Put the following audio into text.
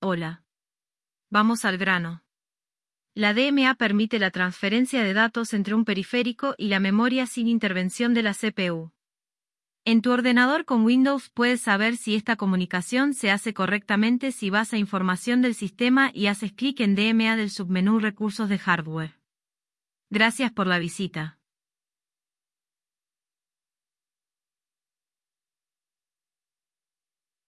Hola. Vamos al grano. La DMA permite la transferencia de datos entre un periférico y la memoria sin intervención de la CPU. En tu ordenador con Windows puedes saber si esta comunicación se hace correctamente si vas a información del sistema y haces clic en DMA del submenú Recursos de hardware. Gracias por la visita.